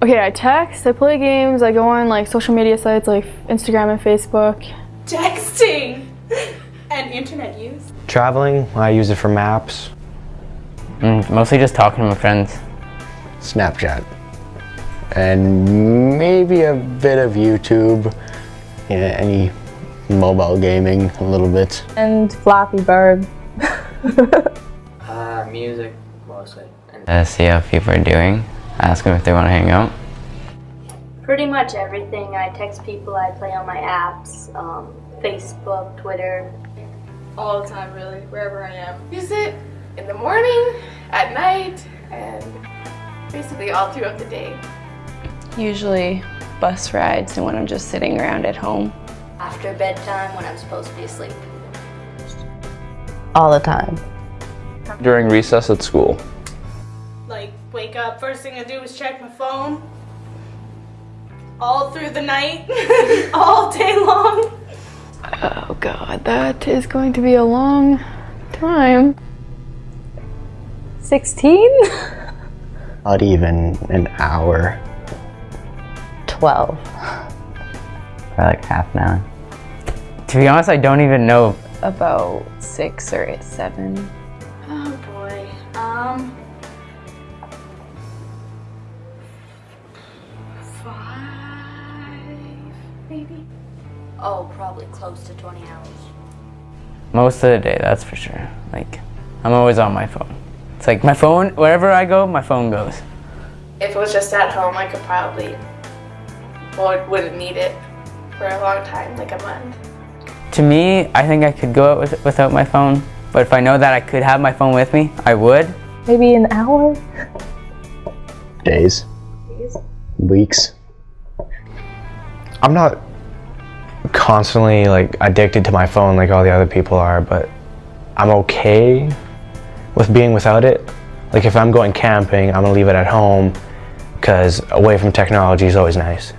Okay, I text, I play games, I go on like social media sites like Instagram and Facebook. Texting and internet use. Traveling, I use it for maps. Mm, mostly just talking to my friends. Snapchat. And maybe a bit of YouTube. Yeah, any mobile gaming a little bit. And Flappy Bird. Uh, music, mostly. And Uh, see how people are doing. Ask them if they want to hang out. Pretty much everything. I text people, I play on my apps, um, Facebook, Twitter. All the time, really, wherever I am. Use it in the morning, at night, and basically all throughout the day. Usually bus rides and when I'm just sitting around at home. After bedtime when I'm supposed to be asleep. All the time. During recess at school. Like, wake up, first thing I do is check my phone. All through the night, all day long. Oh god, that is going to be a long time. 16? Not even an hour. 12. For like half an hour. To be honest, I don't even know. About 6 or 7. Oh Five, maybe? Oh, probably close to 20 hours. Most of the day, that's for sure. Like, I'm always on my phone. It's like my phone, wherever I go, my phone goes. If it was just at home, I could probably, well, wouldn't need it for a long time, like a month. To me, I think I could go out with, without my phone, but if I know that I could have my phone with me, I would. Maybe an hour? Days. Weeks. I'm not constantly like addicted to my phone like all the other people are, but I'm okay with being without it. Like if I'm going camping, I'm gonna leave it at home because away from technology is always nice.